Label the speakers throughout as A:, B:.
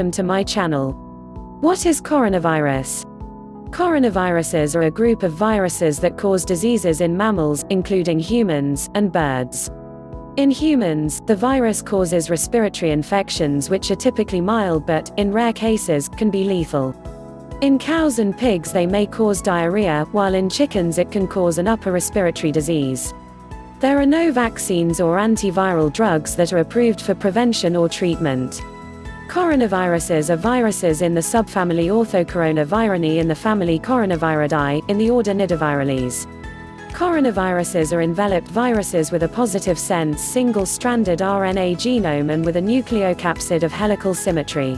A: welcome to my channel. What is coronavirus? Coronaviruses are a group of viruses that cause diseases in mammals, including humans, and birds. In humans, the virus causes respiratory infections which are typically mild but, in rare cases, can be lethal. In cows and pigs they may cause diarrhea, while in chickens it can cause an upper respiratory disease. There are no vaccines or antiviral drugs that are approved for prevention or treatment. Coronaviruses are viruses in the subfamily Orthocoronavirinae in the family Coronaviridae, in the order Nidovirales. Coronaviruses are enveloped viruses with a positive sense single-stranded RNA genome and with a nucleocapsid of helical symmetry.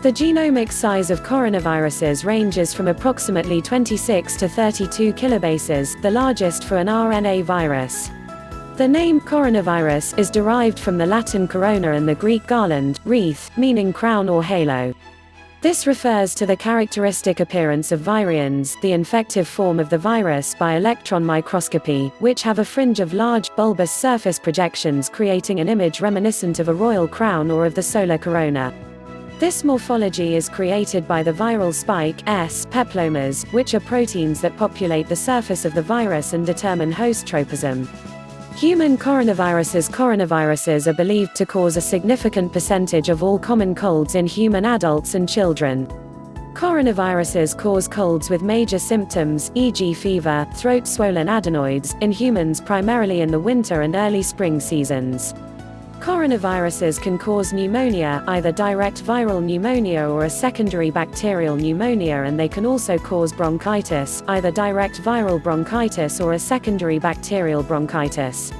A: The genomic size of coronaviruses ranges from approximately 26 to 32 kilobases, the largest for an RNA virus. The name coronavirus is derived from the Latin corona and the Greek garland, wreath, meaning crown or halo. This refers to the characteristic appearance of virions, the infective form of the virus by electron microscopy, which have a fringe of large, bulbous surface projections creating an image reminiscent of a royal crown or of the solar corona. This morphology is created by the viral spike S peplomers, which are proteins that populate the surface of the virus and determine host tropism. Human coronaviruses Coronaviruses are believed to cause a significant percentage of all common colds in human adults and children. Coronaviruses cause colds with major symptoms, e.g. fever, throat swollen adenoids, in humans primarily in the winter and early spring seasons. Coronaviruses can cause pneumonia, either direct viral pneumonia or a secondary bacterial pneumonia and they can also cause bronchitis, either direct viral bronchitis or a secondary bacterial bronchitis.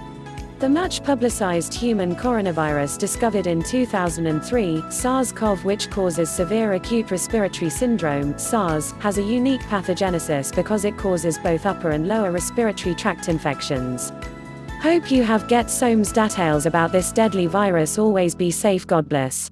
A: The much publicized human coronavirus discovered in 2003, SARS-CoV which causes severe acute respiratory syndrome SARS, has a unique pathogenesis because it causes both upper and lower respiratory tract infections. Hope you have get some details about this deadly virus always be safe God bless.